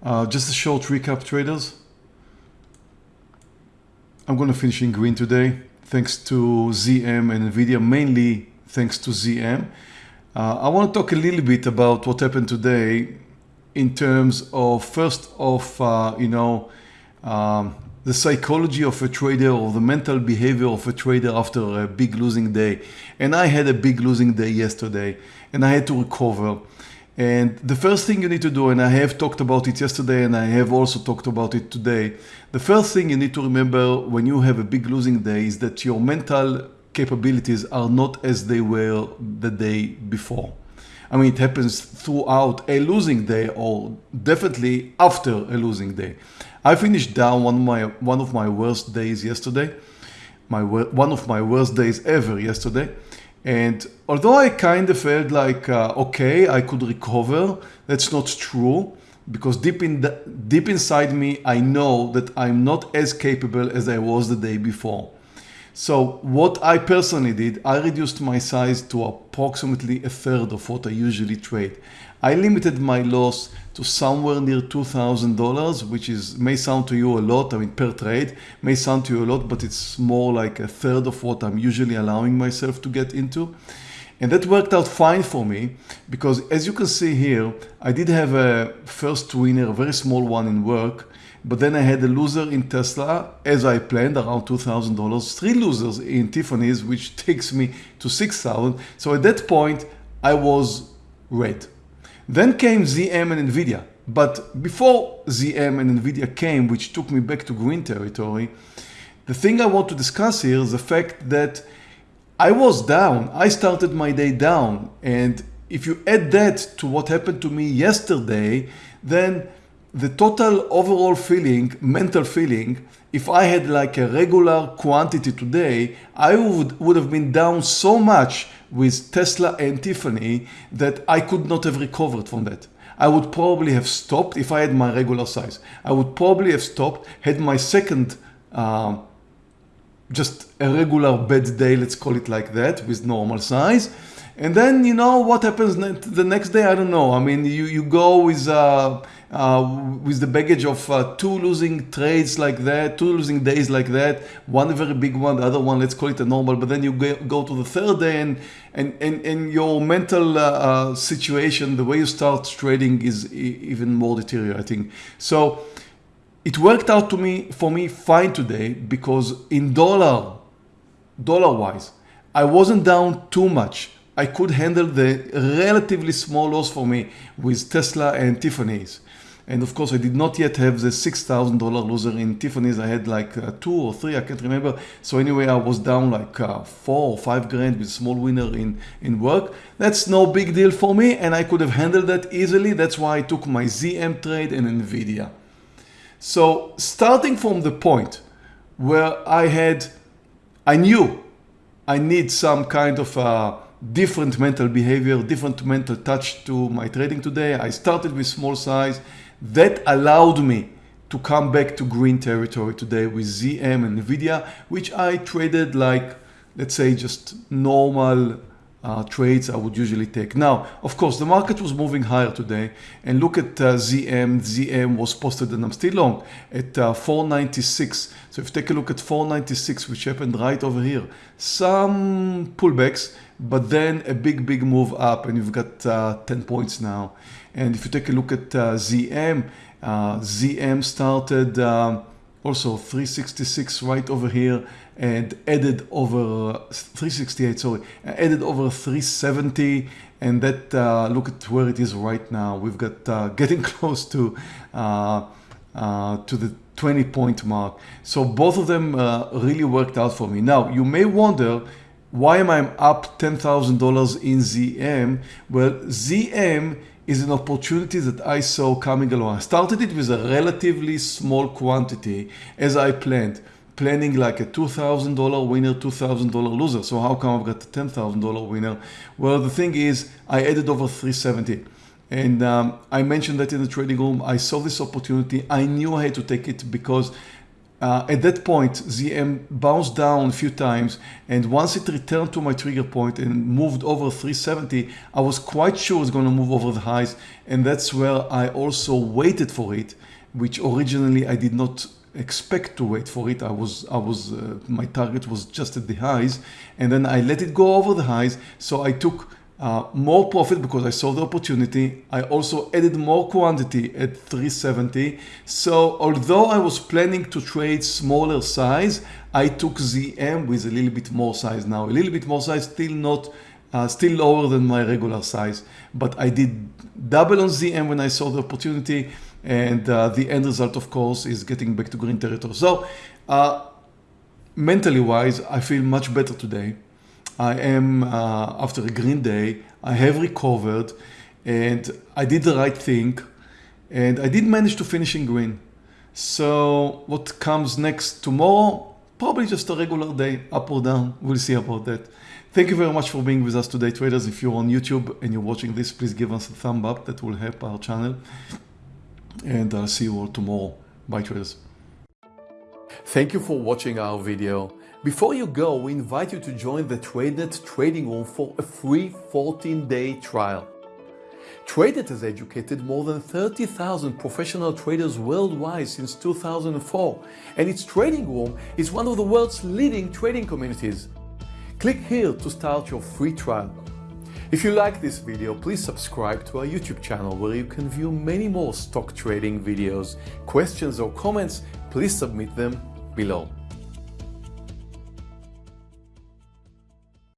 Uh, just a short recap traders. I'm going to finish in green today thanks to ZM and NVIDIA, mainly thanks to ZM. Uh, I want to talk a little bit about what happened today in terms of first of, uh, you know, um, the psychology of a trader or the mental behavior of a trader after a big losing day. And I had a big losing day yesterday and I had to recover. And the first thing you need to do, and I have talked about it yesterday and I have also talked about it today, the first thing you need to remember when you have a big losing day is that your mental capabilities are not as they were the day before. I mean, it happens throughout a losing day or definitely after a losing day. I finished down one of my, one of my worst days yesterday, my one of my worst days ever yesterday. And although I kind of felt like, uh, okay, I could recover, that's not true because deep in the, deep inside me, I know that I'm not as capable as I was the day before. So what I personally did, I reduced my size to approximately a third of what I usually trade. I limited my loss to somewhere near $2,000, which is may sound to you a lot, I mean per trade, may sound to you a lot, but it's more like a third of what I'm usually allowing myself to get into. And that worked out fine for me because as you can see here, I did have a first winner, a very small one in work, but then I had a loser in Tesla as I planned around $2,000, three losers in Tiffany's, which takes me to 6,000. So at that point, I was red. Then came ZM and NVIDIA. But before ZM and NVIDIA came, which took me back to green territory, the thing I want to discuss here is the fact that I was down. I started my day down. And if you add that to what happened to me yesterday, then the total overall feeling, mental feeling, if I had like a regular quantity today, I would, would have been down so much with Tesla and Tiffany that I could not have recovered from that. I would probably have stopped if I had my regular size. I would probably have stopped, had my second, uh, just a regular bad day, let's call it like that, with normal size. And then, you know, what happens the next day? I don't know. I mean, you, you go with, uh, uh, with the baggage of uh, two losing trades like that, two losing days like that, one very big one, the other one, let's call it a normal, but then you go to the third day and, and, and, and your mental uh, uh, situation, the way you start trading is even more deteriorating. So it worked out to me, for me fine today because in dollar, dollar wise, I wasn't down too much. I could handle the relatively small loss for me with Tesla and Tiffany's. And of course, I did not yet have the $6,000 loser in Tiffany's. I had like uh, two or three, I can't remember. So anyway, I was down like uh, four or five grand with small winner in, in work. That's no big deal for me and I could have handled that easily. That's why I took my ZM trade and NVIDIA. So starting from the point where I had, I knew I need some kind of a different mental behavior, different mental touch to my trading today. I started with small size that allowed me to come back to green territory today with ZM and NVIDIA, which I traded like, let's say just normal uh, trades I would usually take. Now, of course, the market was moving higher today and look at uh, ZM. ZM was posted and I'm still long at uh, 496. So if you take a look at 496, which happened right over here, some pullbacks, but then a big, big move up and you've got uh, 10 points now. And if you take a look at uh, ZM, uh, ZM started um, also 366 right over here and added over 368 sorry added over 370 and that uh, look at where it is right now. We've got uh, getting close to uh, uh to the 20 point mark. So both of them uh, really worked out for me. Now you may wonder why am I up $10,000 in ZM well ZM is an opportunity that I saw coming along. I started it with a relatively small quantity as I planned, planning like a $2,000 winner, $2,000 loser. So how come I've got a $10,000 winner? Well, the thing is I added over 370. And um, I mentioned that in the trading room, I saw this opportunity. I knew I had to take it because uh, at that point, ZM bounced down a few times, and once it returned to my trigger point and moved over 370, I was quite sure it's going to move over the highs, and that's where I also waited for it, which originally I did not expect to wait for it. I was, I was, uh, my target was just at the highs, and then I let it go over the highs. So I took uh, more profit because I saw the opportunity. I also added more quantity at 370. So although I was planning to trade smaller size, I took ZM with a little bit more size now. A little bit more size, still not, uh, still lower than my regular size. But I did double on ZM when I saw the opportunity. And uh, the end result, of course, is getting back to green territory. So uh, mentally wise, I feel much better today. I am, uh, after a green day, I have recovered and I did the right thing and I did manage to finish in green. So what comes next tomorrow? Probably just a regular day, up or down. We'll see about that. Thank you very much for being with us today, traders. If you're on YouTube and you're watching this, please give us a thumb up. That will help our channel. And I'll see you all tomorrow. Bye, traders. Thank you for watching our video. Before you go, we invite you to join the TradeNet trading room for a free 14-day trial. TradeNet has educated more than 30,000 professional traders worldwide since 2004, and its trading room is one of the world's leading trading communities. Click here to start your free trial. If you like this video, please subscribe to our YouTube channel where you can view many more stock trading videos. Questions or comments, please submit them below.